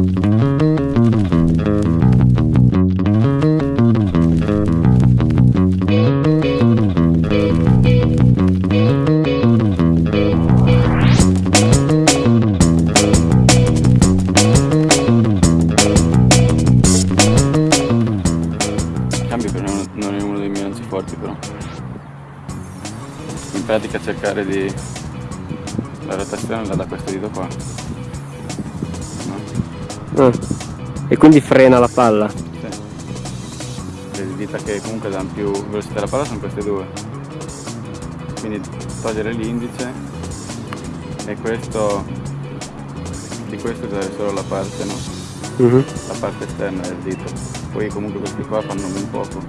In pratica cercare di... La rotazione dà questo dito qua. Ah. E quindi frena la palla. Sì. Le dita che comunque danno più velocità alla palla sono queste due. Quindi togliere l'indice e questo di questo usare solo la parte, no? Mhm. La parte esterna del dito. Poi comunque questi qua fanno ben poco.